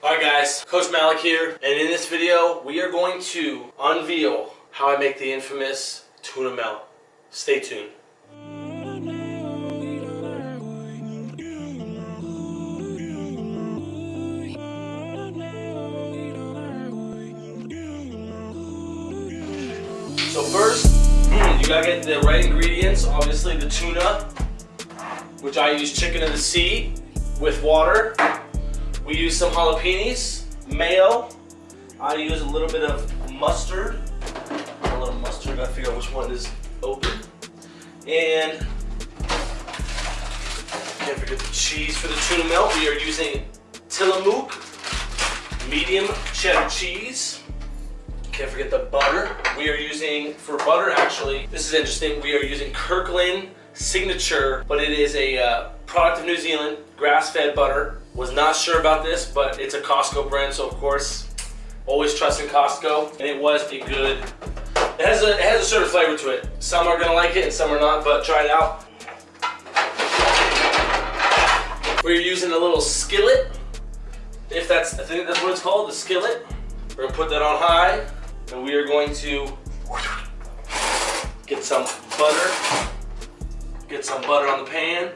Alright guys, Coach Malik here, and in this video, we are going to unveil how I make the infamous tuna melt. Stay tuned. So first, hmm, you gotta get the right ingredients. Obviously the tuna, which I use chicken of the sea with water. We use some jalapenos, mayo. I use a little bit of mustard. A little mustard, gotta figure out which one is open. And can't forget the cheese for the tuna melt. We are using Tillamook medium cheddar cheese. Can't forget the butter. We are using, for butter actually, this is interesting, we are using Kirkland Signature, but it is a uh, product of New Zealand, grass-fed butter. Was not sure about this, but it's a Costco brand, so of course, always trust in Costco. And it was a good, it has a, it has a certain flavor to it. Some are gonna like it and some are not, but try it out. We're using a little skillet, if that's, I think that's what it's called, the skillet. We're gonna put that on high, and we are going to get some butter, get some butter on the pan.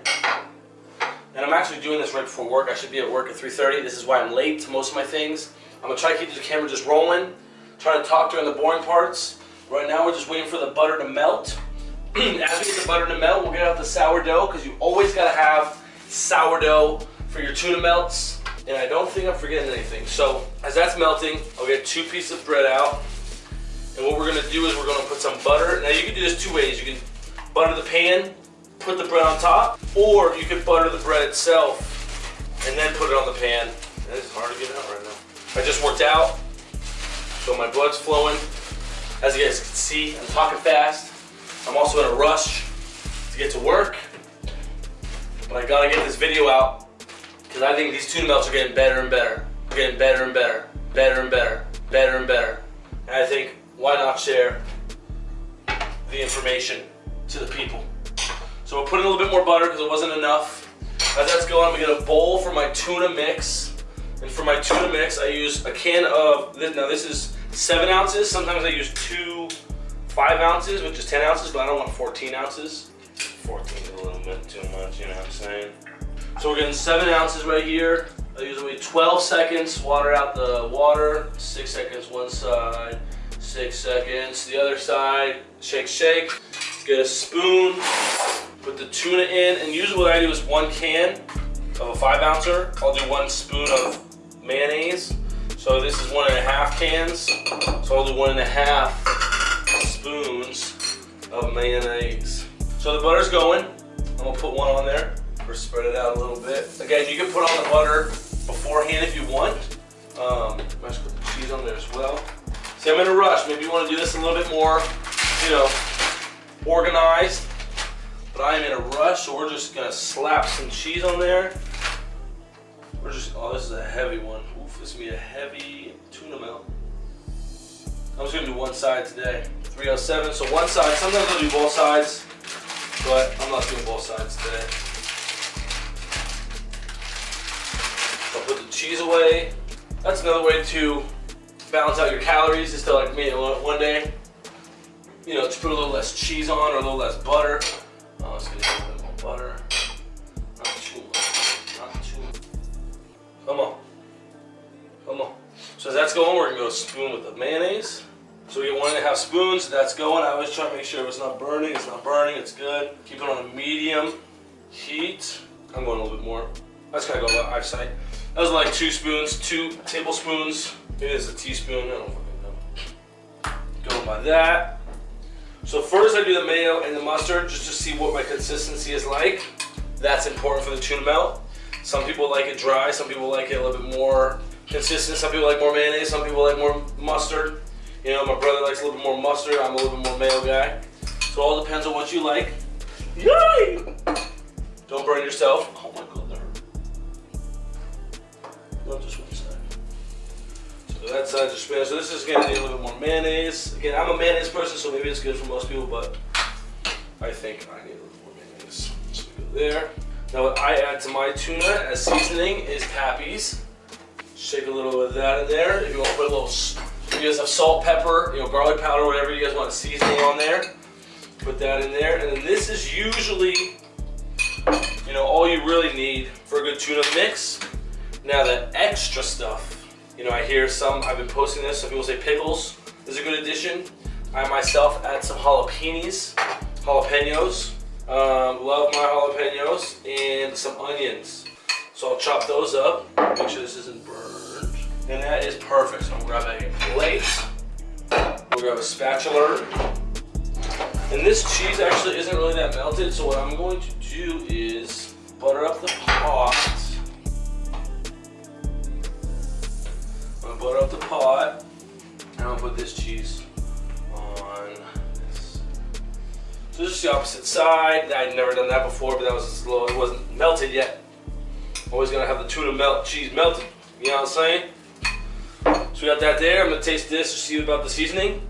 And I'm actually doing this right before work. I should be at work at 3.30. This is why I'm late to most of my things. I'm gonna try to keep the camera just rolling, try to talk during the boring parts. Right now we're just waiting for the butter to melt. As we get the butter to melt, we'll get out the sourdough because you always gotta have sourdough for your tuna melts. And I don't think I'm forgetting anything. So as that's melting, I'll get two pieces of bread out. And what we're gonna do is we're gonna put some butter. Now you can do this two ways. You can butter the pan, put the bread on top, or you could butter the bread itself and then put it on the pan. It's hard to get out right now. I just worked out, so my blood's flowing. As you guys can see, I'm talking fast. I'm also in a rush to get to work, but I gotta get this video out because I think these tuna melts are getting better and better. They're getting better and better, better and better, better and better. And I think, why not share the information to the people? So we're putting a little bit more butter because it wasn't enough. As that's going, I'm gonna get a bowl for my tuna mix. And for my tuna mix, I use a can of, now this is seven ounces. Sometimes I use two five ounces, which is 10 ounces, but I don't want 14 ounces. 14 is a little bit too much, you know what I'm saying? So we're getting seven ounces right here. I usually 12 seconds, water out the water, six seconds one side, six seconds the other side, shake, shake. Get a spoon, put the tuna in, and usually what I do is one can of a five ouncer. I'll do one spoon of mayonnaise. So this is one and a half cans. So I'll do one and a half spoons of mayonnaise. So the butter's going. I'm gonna put one on there or spread it out a little bit. Again, you can put on the butter beforehand if you want. Um, I just put the cheese on there as well. See, I'm in a rush. Maybe you want to do this a little bit more, you know, organized. But I am in a rush, so we're just gonna slap some cheese on there. We're just, oh, this is a heavy one. Oof, this is gonna be a heavy tuna melt. I'm just gonna do one side today. 307, so one side. Sometimes I'll do both sides, but I'm not doing both sides today. I'll put the cheese away. That's another way to balance out your calories is to like me one day, you know, just put a little less cheese on or a little less butter. As that's going, we're gonna go spoon with the mayonnaise. So we get one and a half spoons, that's going. I always try to make sure it's not burning, it's not burning, it's good. Keep it on a medium heat. I'm going a little bit more. That's of go by eyesight. That was like two spoons, two tablespoons. It is a teaspoon, I don't fucking know. Going by that. So first I do the mayo and the mustard just to see what my consistency is like. That's important for the tuna melt. Some people like it dry, some people like it a little bit more consistent, some people like more mayonnaise, some people like more mustard. You know, my brother likes a little bit more mustard, I'm a little bit more mayo guy. So it all depends on what you like. Yay! Don't burn yourself. Oh my god, that hurt. Just one side. So that side just spinach. So this is gonna need a little bit more mayonnaise. Again, I'm a mayonnaise person, so maybe it's good for most people, but I think I need a little more mayonnaise. So go there. Now what I add to my tuna as seasoning is Pappy's Shake a little of that in there. If you want to put a little, if you guys have salt, pepper, you know, garlic powder, whatever you guys want seasoning on there, put that in there. And then this is usually, you know, all you really need for a good tuna mix. Now the extra stuff, you know, I hear some, I've been posting this, some people say pickles is a good addition. I myself add some jalapenos, jalapenos. Um, love my jalapenos and some onions. So I'll chop those up, make sure this isn't burned. And that is perfect. So I'm gonna grab a plate. We'll grab a spatula. And this cheese actually isn't really that melted, so what I'm going to do is butter up the pot. I'm gonna butter up the pot, and I'll put this cheese on this. So this is the opposite side. I'd never done that before, but that was slow. it wasn't melted yet. Always gonna have the tuna melt cheese melted. You know what I'm saying? So we got that there. I'm gonna taste this to see about the seasoning.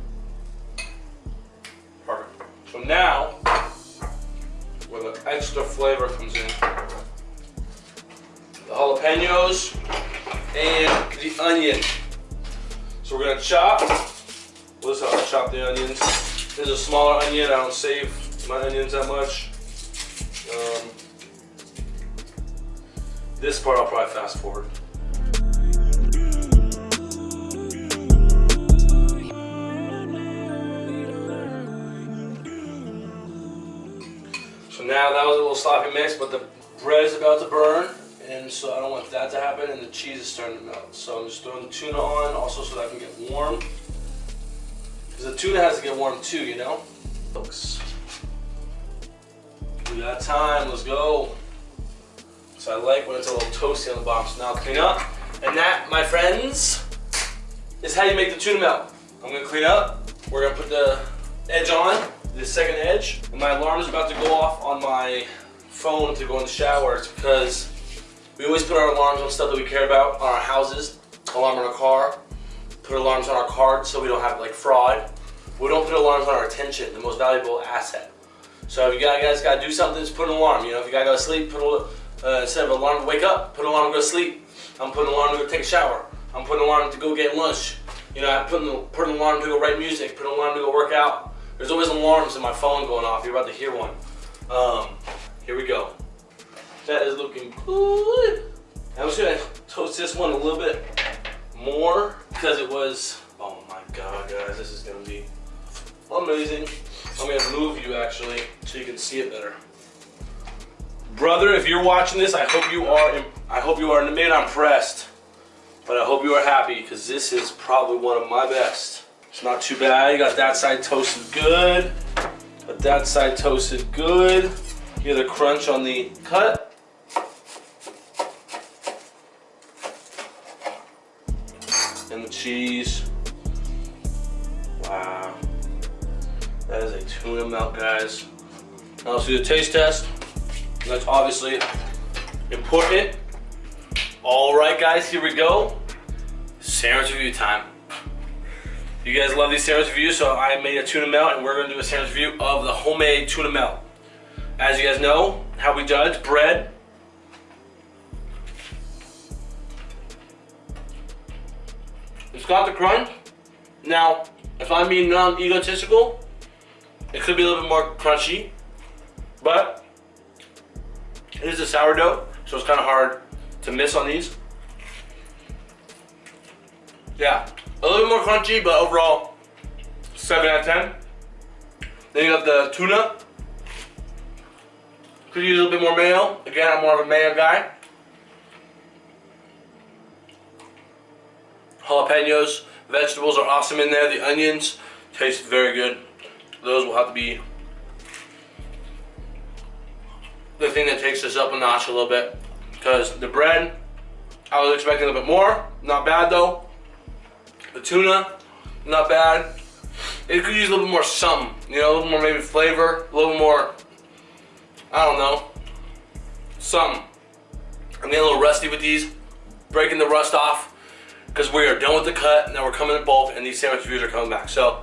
Perfect. So now, where the extra flavor comes in, the jalapenos and the onion. So we're gonna chop. This is how I chop the onions. This is a smaller onion. I don't save my onions that much. Um, this part I'll probably fast forward. So now that was a little sloppy mix, but the bread is about to burn, and so I don't want that to happen, and the cheese is starting to melt. So I'm just throwing the tuna on, also so that I can get warm. Because the tuna has to get warm too, you know? Folks. We got time, let's go. So I like when it's a little toasty on the bottom. So now I'll clean up. And that, my friends, is how you make the tuna melt. I'm gonna clean up. We're gonna put the edge on, the second edge. And my alarm is about to go off on my phone to go in the shower. It's because we always put our alarms on stuff that we care about, on our houses, alarm on our car, put alarms on our cards so we don't have like fraud. We don't put alarms on our attention, the most valuable asset. So if you guys gotta do something, just put an alarm. You know, if you gotta go to sleep, put a uh, instead of an alarm to wake up, put an alarm to go to sleep. I'm putting an alarm to go take a shower. I'm putting an alarm to go get lunch. You know, I put an, put an alarm to go write music, put an alarm to go work out. There's always alarms in my phone going off. You're about to hear one. Um, here we go. That is looking good. I'm just gonna toast this one a little bit more because it was, oh my God, guys, this is gonna be amazing. I'm gonna move you actually so you can see it better. Brother, if you're watching this, I hope you are, I hope you are, maybe not impressed, but I hope you are happy because this is probably one of my best. It's not too bad. You got that side toasted good. Got that side toasted good. You get the crunch on the cut. And the cheese. Wow. That is a tuna melt, guys. Now let's do the taste test. That's obviously important. All right, guys, here we go. Sandwich review time. You guys love these sandwich reviews, so I made a tuna melt, and we're gonna do a sandwich review of the homemade tuna melt. As you guys know, how we judge bread. It's got the crunch. Now, if I'm being non-egotistical, it could be a little bit more crunchy, but it is a sourdough, so it's kind of hard to miss on these. Yeah, a little bit more crunchy, but overall, 7 out of 10. Then you got the tuna. Could use a little bit more mayo. Again, I'm more of a mayo guy. Jalapenos, vegetables are awesome in there. The onions taste very good. Those will have to be the thing that takes this up a notch a little bit. Because the bread, I was expecting a little bit more. Not bad though. The tuna, not bad. It could use a little more something. You know, a little more maybe flavor. A little more, I don't know, something. I'm getting a little rusty with these. Breaking the rust off. Because we are done with the cut. And now we're coming in bulk and these sandwich reviews are coming back. So,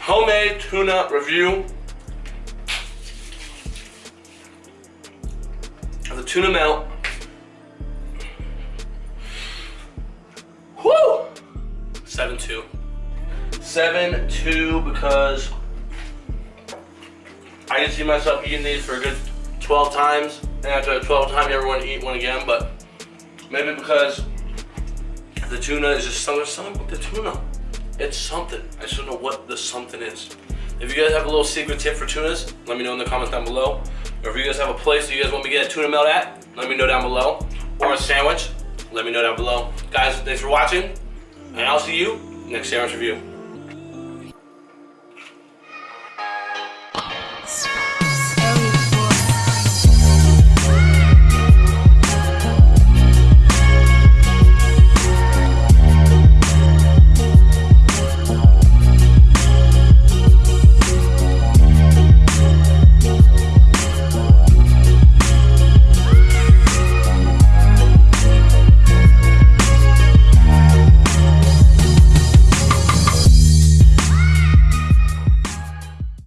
homemade tuna review. the tuna melt. Woo! 7-2. 7-2 because I can see myself eating these for a good 12 times. And after 12 times, you ever want to eat one again. But maybe because the tuna is just something, something with the tuna. It's something. I just don't know what the something is. If you guys have a little secret tip for tunas, let me know in the comments down below. Or if you guys have a place that you guys want me to get a tuna melt at, let me know down below. Or a sandwich, let me know down below. Guys, thanks for watching. And I'll see you next sandwich review.